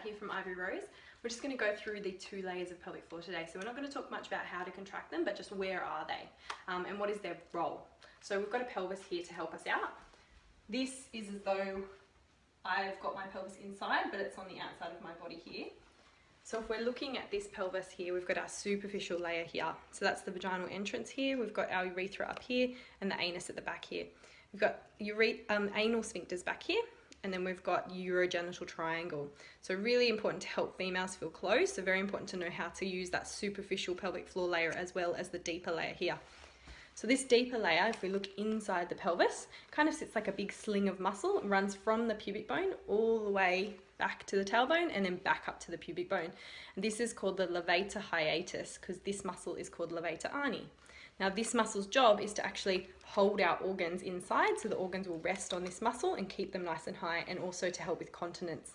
Here from Ivory Rose. We're just going to go through the two layers of pelvic floor today. So we're not going to talk much about how to contract them, but just where are they um, and what is their role. So we've got a pelvis here to help us out. This is as though I've got my pelvis inside, but it's on the outside of my body here. So if we're looking at this pelvis here, we've got our superficial layer here. So that's the vaginal entrance here. We've got our urethra up here and the anus at the back here. We've got um, anal sphincters back here and then we've got urogenital triangle. So really important to help females feel close. So very important to know how to use that superficial pelvic floor layer as well as the deeper layer here. So this deeper layer, if we look inside the pelvis, kind of sits like a big sling of muscle, runs from the pubic bone all the way back to the tailbone and then back up to the pubic bone. And this is called the levator hiatus because this muscle is called levator ani. Now this muscle's job is to actually hold our organs inside so the organs will rest on this muscle and keep them nice and high and also to help with continence.